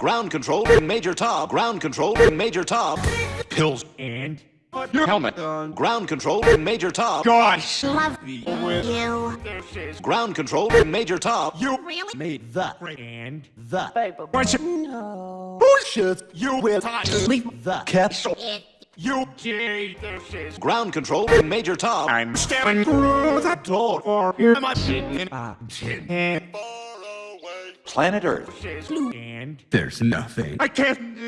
Ground control to Major Tom. Ground control to Major Tom. Pills. And Your helmet. Ground control to Major Tom. Gosh. Love you. this is Ground control to Major Tom. You Really? Made the and the bunch of bullshit. You will leave the capsule. You. gee, this is Ground control to Major Tom. I'm stepping through the door for you. Am I sitting in Ah, and planet Earth. and There's nothing I can't do.